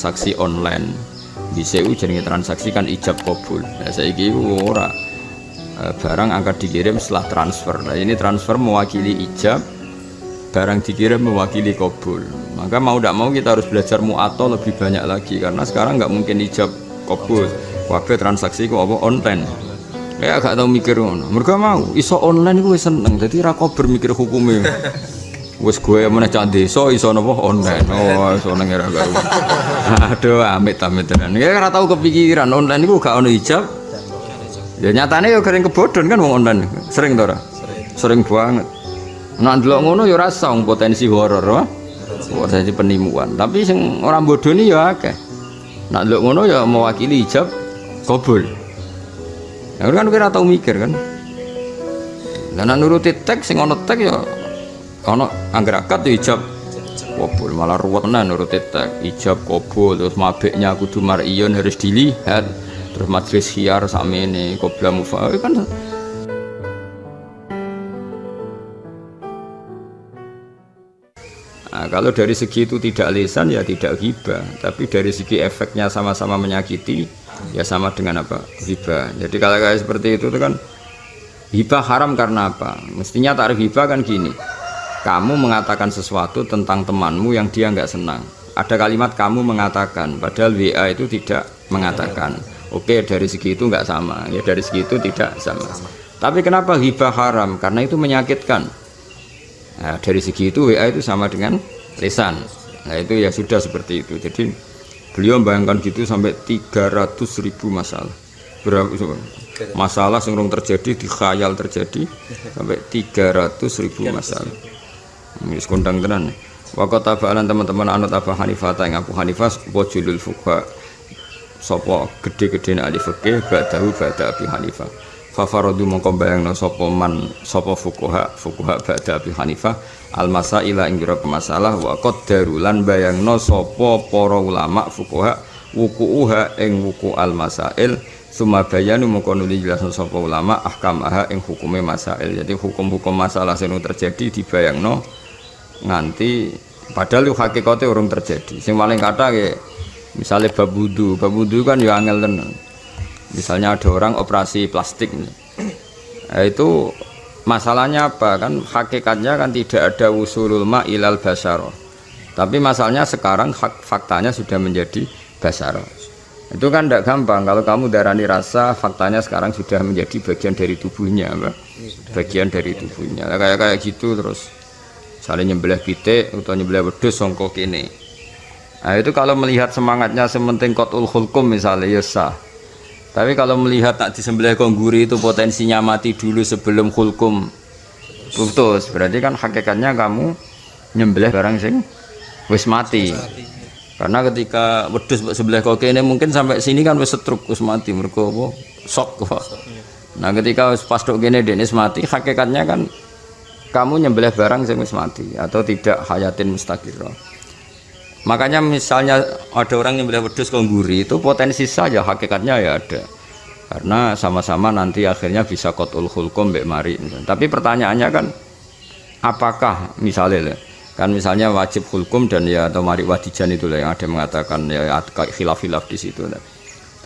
transaksi online. Di CU jenenge transaksi kan ijab kabul. Nah saya ora. Eh, barang akan dikirim setelah transfer. Nah ini transfer mewakili ijab barang dikirim mewakili kabul. Maka mau tidak mau kita harus belajar mu'ato lebih banyak lagi karena sekarang nggak mungkin ijab kabul wakil transaksi kok apa? Online. Ya agak tahu mikir mereka mau iso online gue seneng. Jadi rako bermikir hukumnya wes gue mana cak desa iso nopo? Online. Oh iso neng era gawe aduh amit amit tenan. Ya ora tau kepikiran. Online gue gak ono ijab ya nyatanya ya kering kebodon kan wong online. Sering tora sering banget. Nah dulu ngono ya rasa potensi horor wah potensi penimuan. Tapi sing orang bodoh ini ya akeh nah dulu ngono ya mewakili hijab kabul ya kan kira tau mikir kan. Dan nuruti teks sing ono teks ya ono angger akad ya hijab. Kabul malah ruwet nah nuruti teks. Hijab kabul terus mabeknya kudu mar'iyon harus dilihat. Terus majelis hiar sama ini mufa kan kalau dari segi itu tidak lisan ya tidak hibah, tapi dari segi efeknya sama-sama menyakiti ya sama dengan apa hibah. Jadi kalau kayak seperti itu, itu kan hibah haram karena apa? Mestinya tarif hibah kan gini, kamu mengatakan sesuatu tentang temanmu yang dia nggak senang. Ada kalimat kamu mengatakan, padahal WA itu tidak mengatakan. Oke dari segi itu nggak sama ya dari segi itu tidak sama. Tapi kenapa hibah haram? Karena itu menyakitkan. Nah, dari segi itu WA itu sama dengan lisan. Nah itu ya sudah seperti itu. Jadi beliau bayangkan gitu sampai 300 ribu masalah. Berapa masalah yang terjadi di khayal terjadi sampai 300 ribu masalah. Ini kondang tenan. Waktu tabalan teman-teman anut Abu Hanifah yang Abu Hanifah wajulul fuqa sapa gede-gede ahli fikih ba'dahu ba'da Abi Hanifah fa faradu mongko bayangno sapa man sapa fuqaha fuqaha ba'da Abi Hanifah al masaila ing masalah wa qaddaru lan bayangno sapa para ulama fuqaha wuku'uha ing wuku al masail summa bayanu mongko nuli jelasno sapa ulama ahkam aha ing hukume masail. Jadi hukum-hukum masalah sing terjadi dibayangno nganti padahal hakikate urung terjadi. Sing paling kata misalnya bab wudhu bab wudhu kan ya angel tenan misalnya ada orang operasi plastik nah, itu masalahnya apa? Kan hakikatnya kan tidak ada usulul ma ilal basaro. Tapi masalahnya sekarang hak faktanya sudah menjadi basaro. Itu kan tidak gampang. Kalau kamu darani rasa faktanya sekarang sudah menjadi bagian dari tubuhnya Mbak. bagian dari tubuhnya. Nah, kayak kayak gitu terus. Saling nyembelih pitik atau nyembelih wedus songkok ini. Nah itu kalau melihat semangatnya sementing kotul hulkum misalnya ya sah. Tapi kalau melihat tak disembelih kongguri itu potensinya mati dulu sebelum hulkum putus. Berarti kan hakikatnya kamu nyembelih barang sing wis mati. Karena ketika wedus sebelah kok ini mungkin sampai sini kan wis setruk wis mati mereka apa sok kok. Nah ketika pas dok gini Denis mati hakikatnya kan kamu nyembelih barang sing wis mati atau tidak hayatin mustaqirah makanya misalnya ada orang yang beli wedus kongguri itu potensi saja hakikatnya ya ada. Karena sama-sama nanti akhirnya bisa kotul hulkum mbak mari. Tapi pertanyaannya kan apakah misalnya kan misalnya wajib hulkum dan ya atau mari wadijan itu yang ada mengatakan ya khilaf-khilaf di situ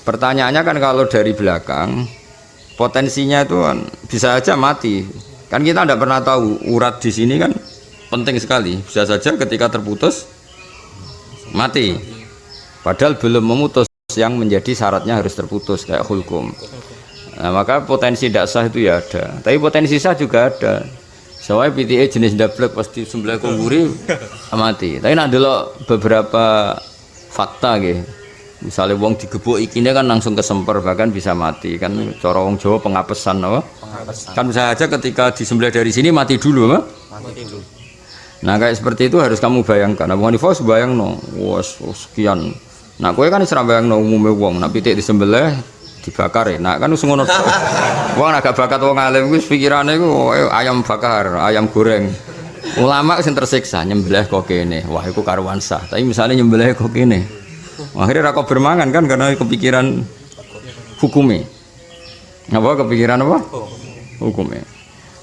pertanyaannya kan kalau dari belakang potensinya itu kan bisa saja mati. Kan kita tidak pernah tahu urat di sini kan penting sekali. Bisa saja ketika terputus mati. Padahal belum memutus yang menjadi syaratnya harus terputus kayak hukum nah, maka potensi tidak sah itu ya ada. Tapi potensi sah juga ada. Soalnya PTA jenis dablek pasti sebelah kongguri mati. Tapi nak dulu beberapa fakta gitu misalnya wong digebuk ikinya kan langsung kesemper bahkan bisa mati. Kan cara wong Jawa pengapesan no? pengapesan. kan bisa aja ketika disembelih dari sini mati dulu mah mati dulu Nah kayak seperti itu harus kamu bayangkan. Abu Hanifah bayang no, was sekian. Nah kue kan serang bayang no umumnya uang. Nah pitik disembelih dibakar ya. Nah kan usung ngono. Wong agak bakat wong alim gue pikirannya gue oh, ayam bakar, ayam goreng. Ulama sing tersiksa nyembelih kok kene. Wah itu karuan sah. Tapi misalnya nyembelih kok kene. Akhirnya rako bermangan kan karena kepikiran hukumnya. Apa kepikiran apa? Hukumnya.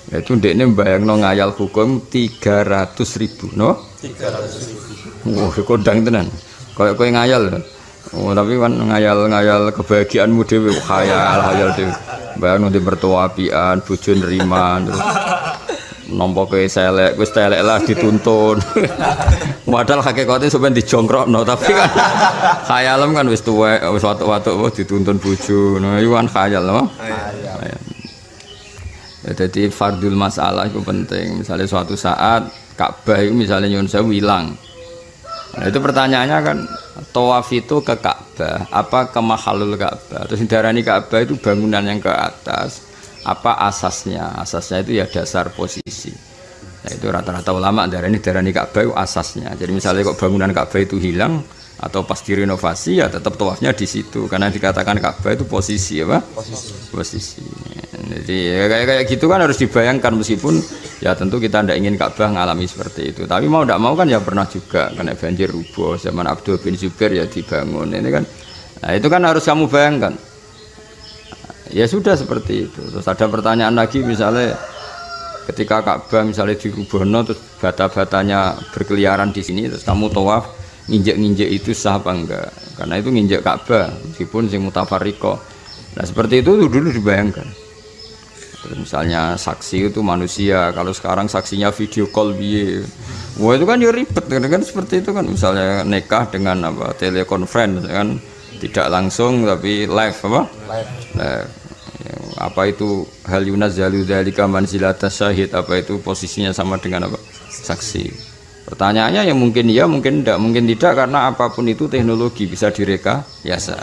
Itu dek ini bayang no ngayal hukum 300 ribu, no? 300 ribu. Wah, kodang tenan. Kayak kau ngayal. Oh, tapi kan ngayal-ngayal kebahagiaanmu dewi, khayal, khayal dewi. Bayang nanti bertua apian, bujun riman, terus nompo ke selek, gue selek lah dituntun. Padahal hakikatnya sebenarnya dijongkrok, no. tapi kan khayalem kan wis tua, wis waktu-waktu dituntun buju, no. Itu kan khayal, no. Khayal. Ya, jadi fardul masalah itu penting. Misalnya suatu saat Ka'bah itu misalnya nyun saya hilang. Nah, itu pertanyaannya kan tawaf itu ke Ka'bah, apa ke mahalul Ka'bah? Terus darani Ka'bah itu bangunan yang ke atas, apa asasnya? Asasnya itu ya dasar posisi. Nah, itu rata-rata ulama darani darani Ka'bah itu asasnya. Jadi misalnya kok bangunan Ka'bah itu hilang, atau pas direnovasi ya tetap tawafnya di situ karena dikatakan Ka'bah itu posisi apa? Posisi. Posisi. Jadi ya, kayak kayak gitu kan harus dibayangkan meskipun ya tentu kita tidak ingin Ka'bah mengalami seperti itu. Tapi mau tidak mau kan ya pernah juga karena banjir rubuh zaman Abdul bin Zubair ya dibangun ini kan. Nah itu kan harus kamu bayangkan. Ya sudah seperti itu. Terus ada pertanyaan lagi misalnya ketika Ka'bah misalnya di Rubono terus bata-batanya berkeliaran di sini terus kamu tawaf nginjek-nginjek itu sah apa enggak karena itu nginjek Ka'bah meskipun sing mutafariko nah seperti itu dulu dibayangkan Terus misalnya saksi itu manusia. Kalau sekarang saksinya video call biye wah itu kan ya ribet. Kan, kan seperti itu kan. Misalnya nikah dengan apa telekonferensi kan. Tidak langsung tapi live apa? Live, live. Ya, apa itu? Hal yunazzalu dzalika manzilata syahid. Apa itu posisinya sama dengan apa? Saksi. Pertanyaannya yang mungkin iya, mungkin tidak, mungkin tidak. Karena apa pun itu teknologi bisa direka biasa.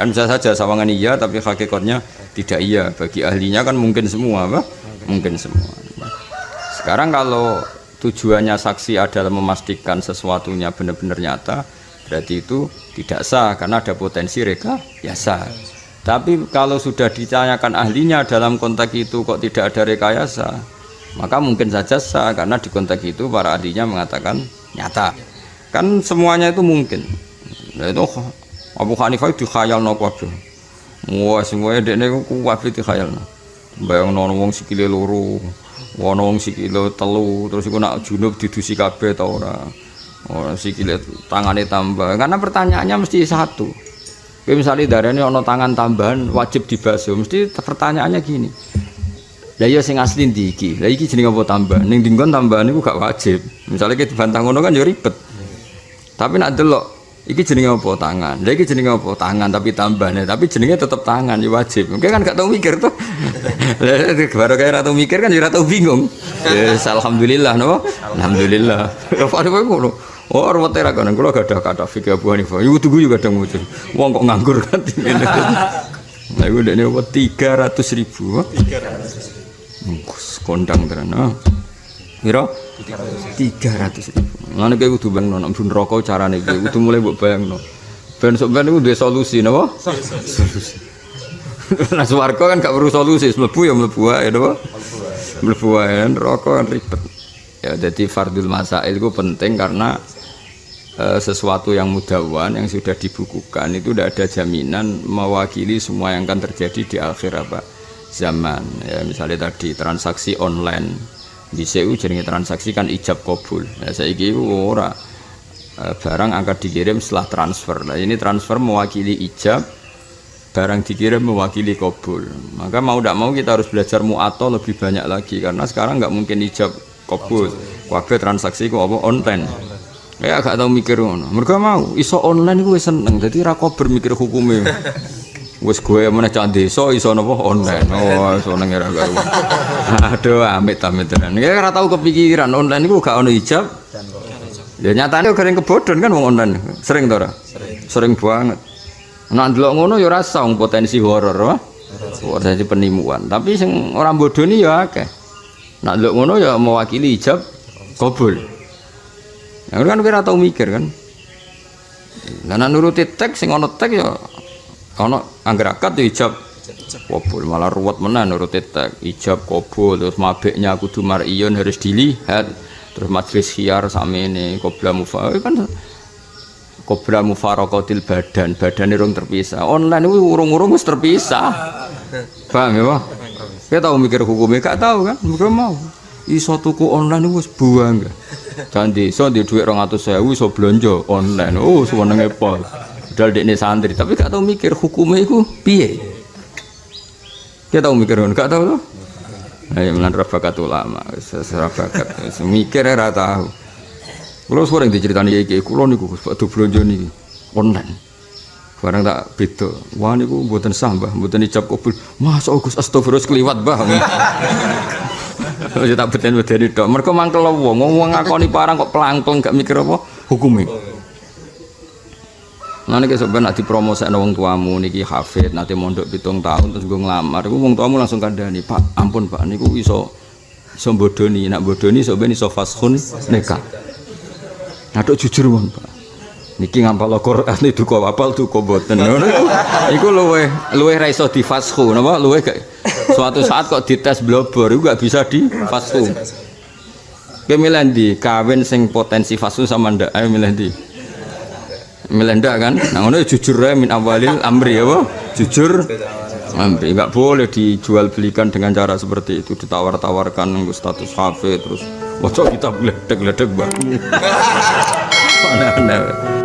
Kan bisa saja sawangan iya tapi hakikatnya tidak iya. Bagi ahlinya kan mungkin semua, apa? Mungkin semua. Sekarang kalau tujuannya saksi adalah memastikan sesuatunya benar-benar nyata, berarti itu tidak sah karena ada potensi reka biasa. Tapi kalau sudah ditanyakan ahlinya dalam konteks itu kok tidak ada rekayasa, maka mungkin saja sah karena di konteks itu para ahlinya mengatakan nyata kan semuanya itu mungkin nah, itu Abu Hanifah itu khayal no wah semuanya dekne kuat itu khayal no bayang no wong sikile loro wono wong sikile telu terus iku nak junub didusi kabeh ta ora ora sikile tangane tambah karena pertanyaannya mesti satu misalnya darahnya ono tangan tambahan wajib dibasuh mesti pertanyaannya gini lah iya sing asli ndi iki? Lah iki jenenge apa tambah? Ning dinggon tambahan iku gak wajib. Misalnya kita dibantah ngono kan ya ribet. Tapi nak delok iki jenenge apa tangan. Lah iki jenenge apa tangan tapi tambahnya tapi jenenge tetep tangan ya wajib. Mungkin kan gak tau mikir tuh. Lah baru kayak tau mikir kan ya tau bingung. Ya alhamdulillah no. Alhamdulillah. Ya padha ngono. Oh, orang tera kan, kalau gak ada kata fikir Abu Hanifah, itu tuh juga ada ngucur. Uang kok nganggur kan? Itu udah nih tiga ratus ribu. Tiga ratus kondang tenan. Piro? 300 ribu. Lan iki kudu bayangno nek bun rokok carane iki kudu mulai mbok bayangno. Ben sok ben duwe solusi napa? Solusi. Nah swarga kan gak perlu solusi, mlebu ya mlebu wae napa? Mlebu wae rokok kan ribet. Ya jadi fardul masail itu penting karena e, sesuatu yang mudawan yang sudah dibukukan itu tidak ada jaminan mewakili semua yang akan terjadi di akhir apa zaman ya misalnya tadi transaksi online di CU jadi transaksi kan ijab kabul. Ya saya kira ora e, barang akan dikirim setelah transfer. Nah ini transfer mewakili ijab barang dikirim mewakili kabul. Maka mau tidak mau kita harus belajar mu'ato lebih banyak lagi karena sekarang nggak mungkin ijab kabul. Kabel transaksi kok apa? Online. Ya agak tahu mikir mereka mau iso online gue seneng. Jadi rakober mikir hukumnya wis gue meneh cak desa iso napa online. oh iso nang era karo aduh amit amit tenan ya ora tau kepikiran online iku gak ono ijab ya nyatane gareng kebodhon kan wong online. Sering to ora sering. Sering banget. Nek ndelok ngono ya ora song potensi horor wah potensi penimuan. Tapi sing ora bodoni ya akeh. Nek ndelok ngono ya mewakili ijab kabul. Ya kan kira tau mikir kan. Nah, nuruti teks sing ono teks ya ono angger akad ijab kabul malah ruwet menan nurut tek ijab kabul terus mabeknya kudu mariyun harus dilihat terus majlis khiar sama ini qabla mufa kan Kobra mufarokotil badan, badan urung terpisah. Online itu urung-urung wis terpisah. Paham ya, Pak? Kita tahu mikir hukumnya, gak tahu kan? Mungkin mau. Iso tuku online itu buang. Jangan di, so di duit orang atau saya, iso belanja online. Oh, semuanya pol. Padahal dia santri, tapi gak tahu mikir hukumnya itu piye. Kita tahu mikir, gak tahu loh. Ayo melan bakat ulama, seserah bakat, mikir ya tahu. Kalau sering diceritani iki, kulo niku waktu belanja nih online. Barang tak beda. Wah niku mboten sah, Mbah, mboten ijab kabul. Masa Gus astagfirullah kliwat, Mbah. Ya tak beten-beteni tok. Mergo mangkel wong, wong ngakoni parang kok pelangkeng gak mikir apa hukume. Nah ini sebenarnya nanti promosi wong tuamu niki hafid nanti mondok pitung tahun terus gue ngelamar, gue wong tuamu langsung kandani pak ampun pak niku iso iso bodoni nak bodoni ben iso fashun nikah. Nah jujur wong pak. Niki ngampal Quran itu kok apal tuh kok boten. Ngono iku. Luwe luwe ra iso difashu napa luwe gak suatu saat kok dites blobor iku gak bisa difashu Kemilih di kawin sing potensi fashu sama ndak? Ayo milih di melenda kan? Nah ngono jujur ya min awalil amri ya jujur. Amri. Nggak boleh dijual belikan dengan cara seperti itu. Ditawar-tawarkan nunggu status hafid terus wajah kita ledek ledek bang aneh-aneh